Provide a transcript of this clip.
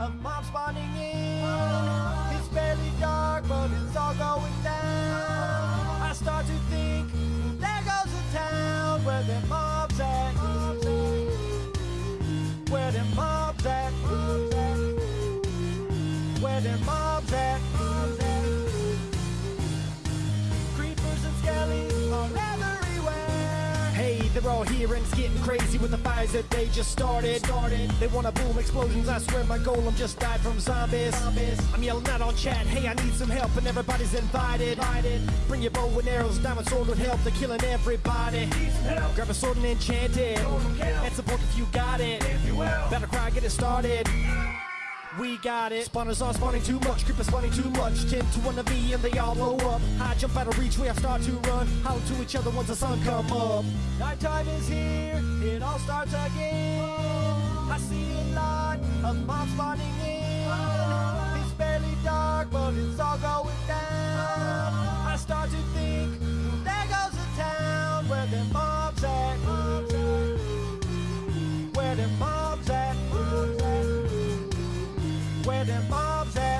a mob spawning in. It's barely dark, but it's all going down. I start to think, there goes the town where the mobs at. Where the mobs at. Where the mobs at. They're all here and it's getting crazy with the fires that they just started. Started. They wanna boom explosions. I swear my golem just died from zombies. zombies. I'm yelling out on chat. Hey, I need some help, and everybody's invited. invited. Bring your bow and arrows. Diamond sword would help. They're killing everybody. Grab a sword and enchant it. And support if you got it. Better cry, get it started. We got it. Spawners are spawning too much, creepers spawning too much. 10 to 1 of V and they all blow up. I jump out of reach, we have start to run. Holler to each other once the sun come up. Nighttime is here, it all starts again. I see a lot of mobs spawning in. Bob's